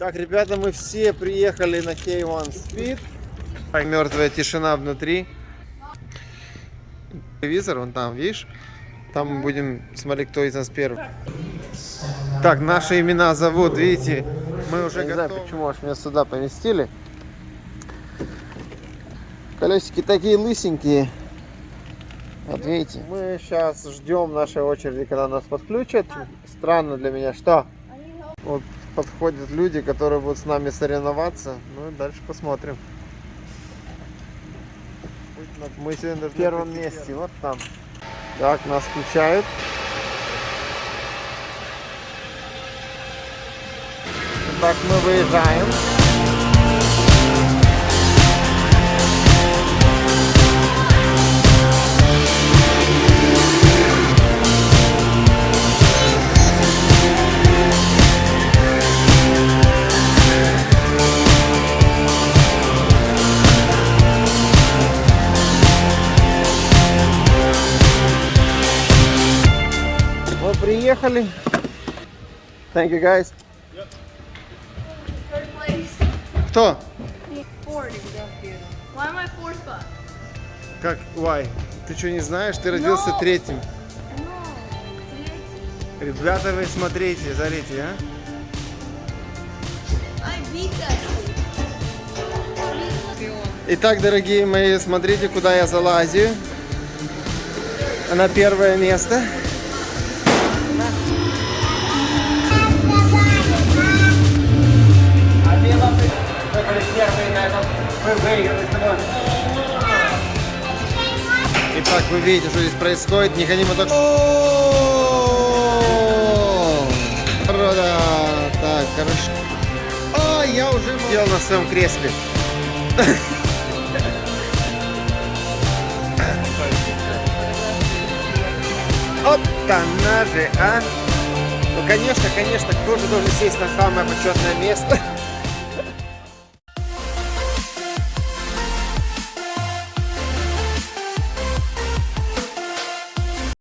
Так, ребята, мы все приехали на K1 Speed. Мертвая тишина внутри. Телевизор, вон там, видишь? Там мы будем смотреть, кто из нас первый. Так, наши имена зовут, видите? Мы уже не знаю, почему аж меня сюда поместили. Колесики такие лысенькие. Вот видите, мы сейчас ждем нашей очереди, когда нас подключат. Странно для меня, что? Вот подходят люди, которые будут с нами соревноваться. Ну и дальше посмотрим. Мы сегодня в первом месте, вот там. Так, нас включают. Так, мы выезжаем. Приехали. Thank you guys. Place. Кто? Как? Why? Ты что, не знаешь? Ты родился No. третьим. No. Three. Ребята, вы смотрите, смотрите, а? Итак, дорогие мои, смотрите, куда я залазю. На первое место. Итак, вы видите, что здесь происходит. Не хотим так. Рода. Так, хорошо. А, я уже сидел на своем кресле. Оп, она же, а? Ну, конечно, конечно, кто же должен сесть на самое почетное место?